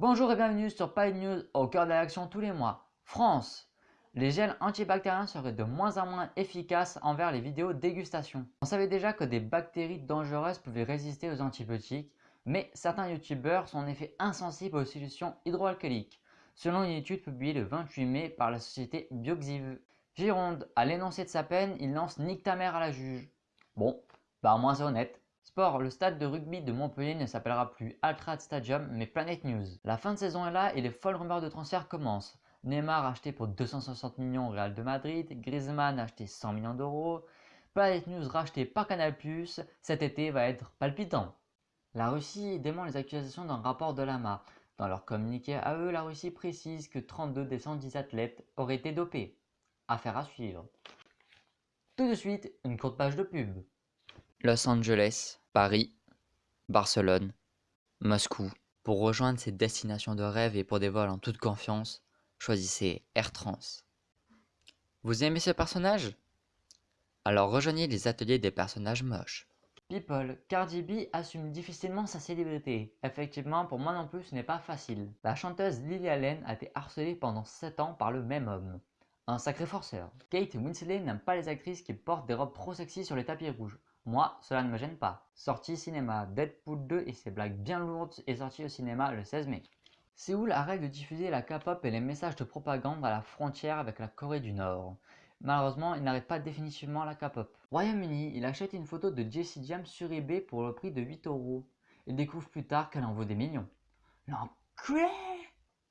Bonjour et bienvenue sur Pile News au cœur de l'action tous les mois. France Les gels antibactériens seraient de moins en moins efficaces envers les vidéos dégustation. On savait déjà que des bactéries dangereuses pouvaient résister aux antibiotiques, mais certains youtubeurs sont en effet insensibles aux solutions hydroalcooliques, selon une étude publiée le 28 mai par la société Bioxiv. Gironde, à l'énoncé de sa peine, il lance Nique ta mère à la juge. Bon, bah moins honnête. Sport, le stade de rugby de Montpellier ne s'appellera plus Altrad Stadium mais Planet News. La fin de saison est là et les folles rumeurs de transfert commencent. Neymar acheté pour 260 millions au Real de Madrid, Griezmann acheté 100 millions d'euros, Planet News racheté par Canal+, cet été va être palpitant. La Russie dément les accusations d'un rapport de l'AMA. Dans leur communiqué à eux, la Russie précise que 32 des 110 athlètes auraient été dopés. Affaire à suivre. Tout de suite, une courte page de pub. Los Angeles, Paris, Barcelone, Moscou. Pour rejoindre ces destinations de rêve et pour des vols en toute confiance, choisissez Air Trans. Vous aimez ce personnage? Alors rejoignez les ateliers des personnages moches. People, Cardi B assume difficilement sa célébrité. Effectivement, pour moi non plus, ce n'est pas facile. La chanteuse Lily Allen a été harcelée pendant 7 ans par le même homme. Un sacré forceur. Kate Winslet n'aime pas les actrices qui portent des robes trop sexy sur les tapis rouges. Moi, cela ne me gêne pas. Sortie cinéma, Deadpool 2 et ses blagues bien lourdes est sorti au cinéma le 16 mai. Séoul arrête de diffuser la K-pop et les messages de propagande à la frontière avec la Corée du Nord. Malheureusement, il n'arrête pas définitivement la K-pop. Royaume-Uni, il achète une photo de Jessie James sur eBay pour le prix de 8 euros. Il découvre plus tard qu'elle en vaut des millions. L'enculé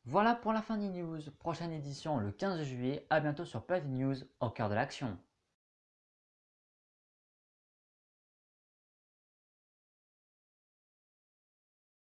Voilà pour la fin des news. Prochaine édition le 15 juillet. A bientôt sur Play News au cœur de l'action.